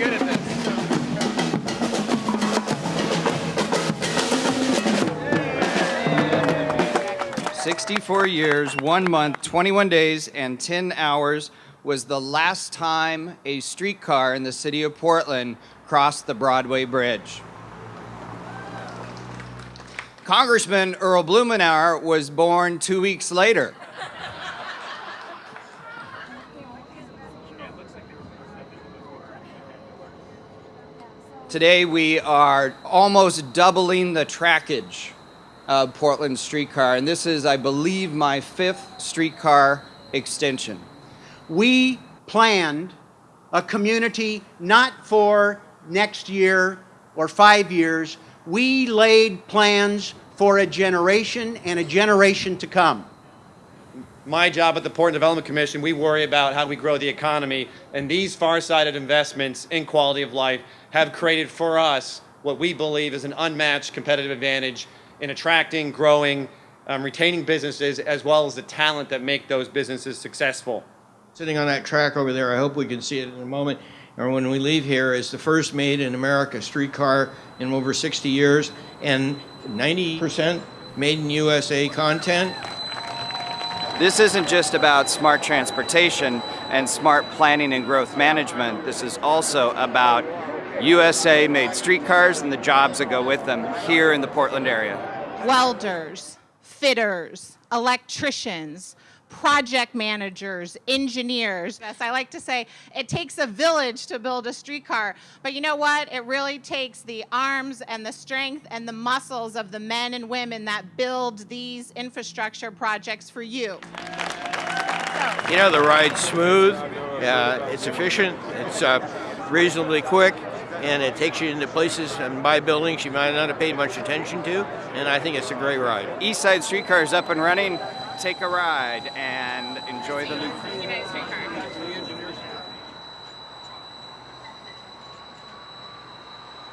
good at this. Sixty-four years, one month, 21 days, and 10 hours was the last time a streetcar in the city of Portland crossed the Broadway Bridge. Congressman Earl Blumenauer was born two weeks later. Today we are almost doubling the trackage of Portland streetcar, and this is, I believe, my fifth streetcar extension. We planned a community not for next year or five years. We laid plans for a generation and a generation to come. My job at the Portland Development Commission, we worry about how we grow the economy, and these far-sighted investments in quality of life have created for us what we believe is an unmatched competitive advantage in attracting, growing, um, retaining businesses, as well as the talent that make those businesses successful. Sitting on that track over there, I hope we can see it in a moment, or when we leave here, is the first made in America streetcar in over 60 years, and 90% made in USA content. This isn't just about smart transportation and smart planning and growth management. This is also about USA made streetcars and the jobs that go with them here in the Portland area. Welders, fitters, electricians, project managers, engineers. Yes, I like to say it takes a village to build a streetcar, but you know what? It really takes the arms and the strength and the muscles of the men and women that build these infrastructure projects for you. You know, the ride's smooth, uh, it's efficient, it's uh, reasonably quick, and it takes you into places and by buildings you might not have paid much attention to, and I think it's a great ride. East Side Streetcar is up and running. Take a ride and enjoy the Streetcar.